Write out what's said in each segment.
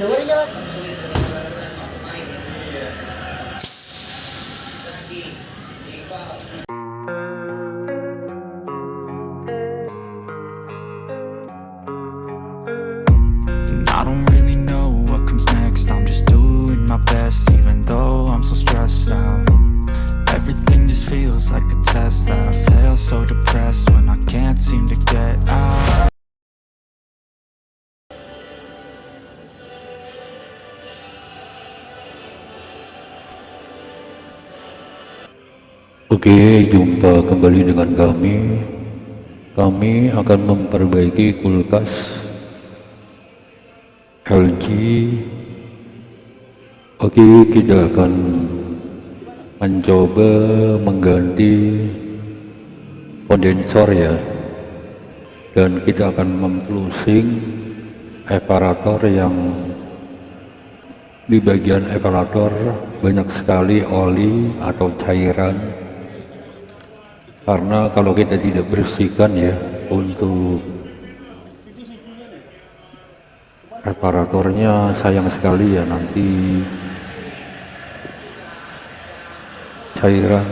I don't really know what comes next. I'm just doing my best even though I'm so stressed out. Everything just feels like a test that I fail so depressed Oke, jumpa kembali dengan kami. Kami akan memperbaiki kulkas LG. Oke, kita akan mencoba mengganti kondensor ya. Dan kita akan memplusing evaporator yang di bagian evaporator banyak sekali oli atau cairan karena kalau kita tidak bersihkan ya untuk evaporatornya sayang sekali ya nanti cairan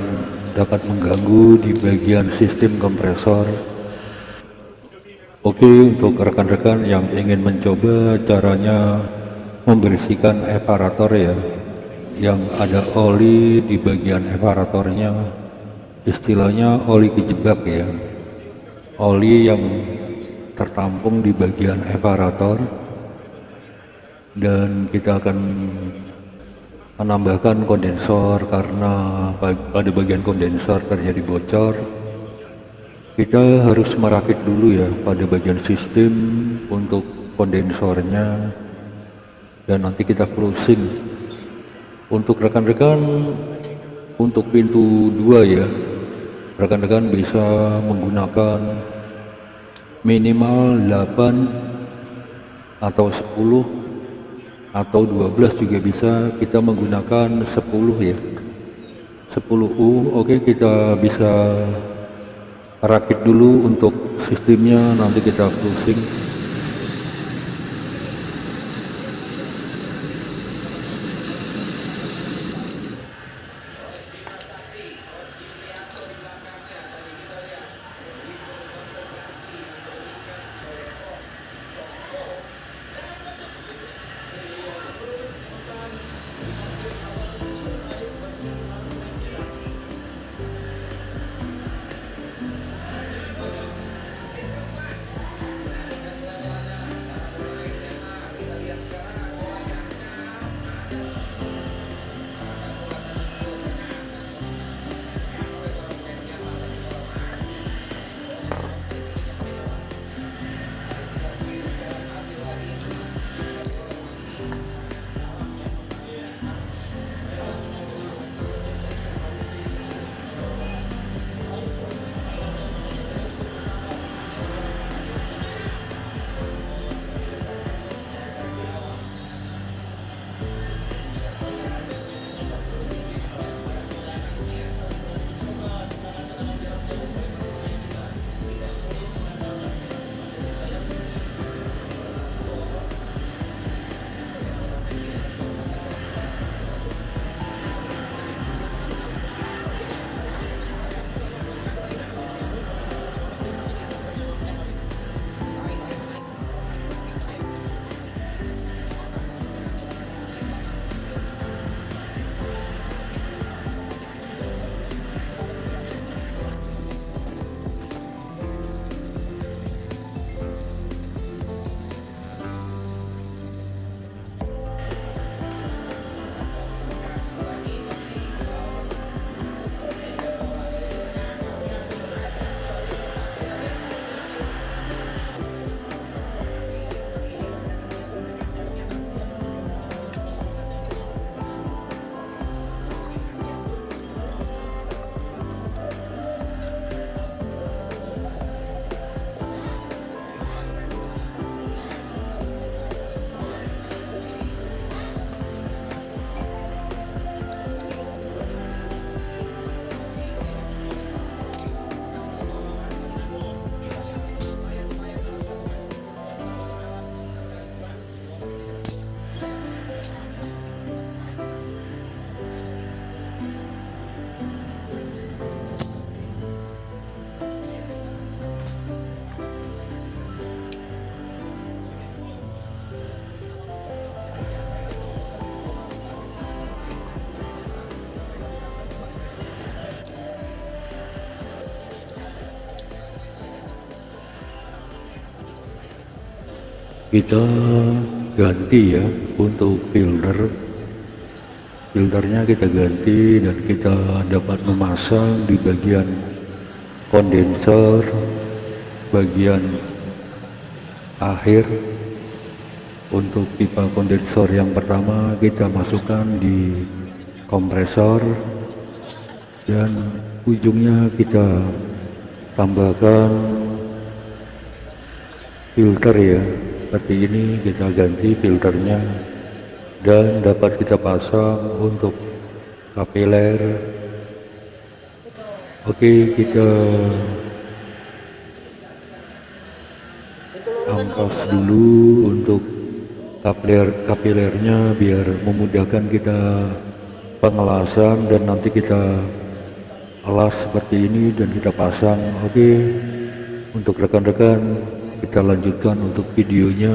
dapat mengganggu di bagian sistem kompresor. Oke untuk rekan-rekan yang ingin mencoba caranya membersihkan evaporator ya yang ada oli di bagian evaporatornya istilahnya oli kejebak ya. Oli yang tertampung di bagian evaporator dan kita akan menambahkan kondensor karena pada bagian kondensor terjadi bocor. Kita harus merakit dulu ya pada bagian sistem untuk kondensornya. Dan nanti kita closing. Untuk rekan-rekan untuk pintu dua ya rekan-rekan bisa menggunakan minimal 8 atau 10 atau 12 juga bisa. Kita menggunakan 10 ya. 10U oke kita bisa rakit dulu untuk sistemnya. Nanti kita closing kita ganti ya untuk filter. Filternya kita ganti dan kita dapat memasang di bagian kondensor bagian akhir. Untuk pipa kondensor yang pertama kita masukkan di kompresor dan ujungnya kita tambahkan filter ya. Seperti ini kita ganti filternya dan dapat kita pasang untuk kapiler. Oke kita ampas dulu untuk kapiler kapilernya biar memudahkan kita pengelasan dan nanti kita alas seperti ini dan kita pasang. Oke untuk rekan-rekan kita lanjutkan untuk videonya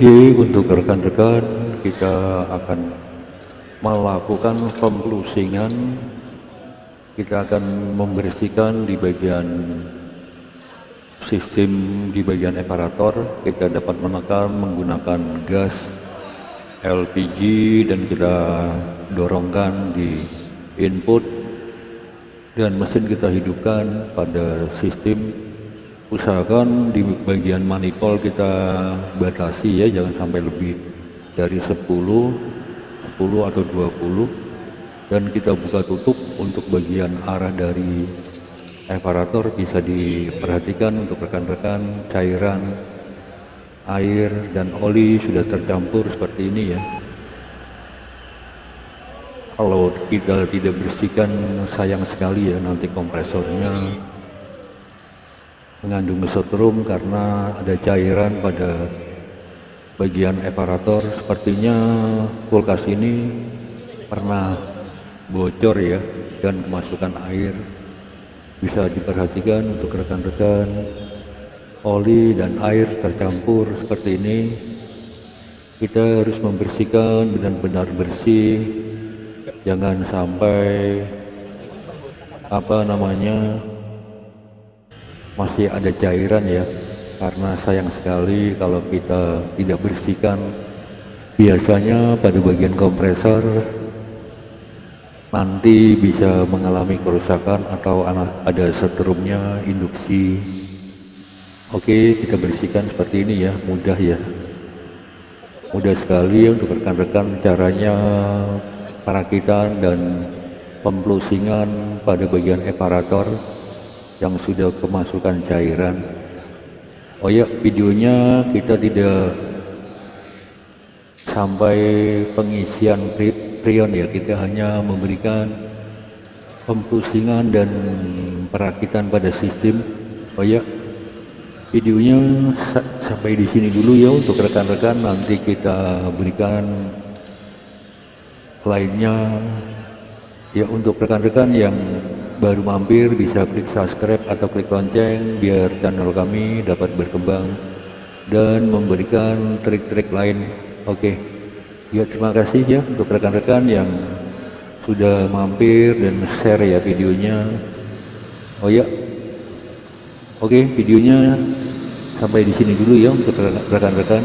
Oke, untuk rekan-rekan kita akan melakukan pemplusingan. Kita akan membersihkan di bagian sistem di bagian eparator. Kita dapat menekan menggunakan gas LPG dan kita dorongkan di input dan mesin kita hidupkan pada sistem. Usahakan di bagian manifold kita batasi ya jangan sampai lebih dari 10 10 atau 20 dan kita buka tutup untuk bagian arah dari evarator bisa diperhatikan untuk rekan-rekan cairan air dan oli sudah tercampur seperti ini ya kalau kita tidak bersihkan sayang sekali ya nanti kompresornya. Mengandung mesotrum karena ada cairan pada bagian eparator. Sepertinya kulkas ini pernah bocor ya dan kemasukan air. Bisa diperhatikan untuk rekan-rekan. Oli dan air tercampur seperti ini. Kita harus membersihkan benar-benar bersih jangan sampai apa namanya masih ada cairan ya. Karena sayang sekali kalau kita tidak bersihkan. Biasanya pada bagian kompresor nanti bisa mengalami kerusakan atau ada setrumnya induksi. Oke kita bersihkan seperti ini ya mudah ya. Mudah sekali untuk rekan-rekan caranya perakitan dan pemplusingan pada bagian eparator yang sudah kemasukan cairan. Oh ya videonya kita tidak sampai pengisian prion ya. Kita hanya memberikan pempusingan dan perakitan pada sistem. Oh ya videonya sampai di sini dulu ya untuk rekan-rekan. Nanti kita berikan lainnya. Ya untuk rekan-rekan yang baru mampir bisa klik subscribe atau klik lonceng biar channel kami dapat berkembang dan memberikan trik-trik lain. Oke. Ya terima kasih ya untuk rekan-rekan yang sudah mampir dan share ya videonya. Oh ya. Oke videonya sampai di sini dulu ya untuk rekan-rekan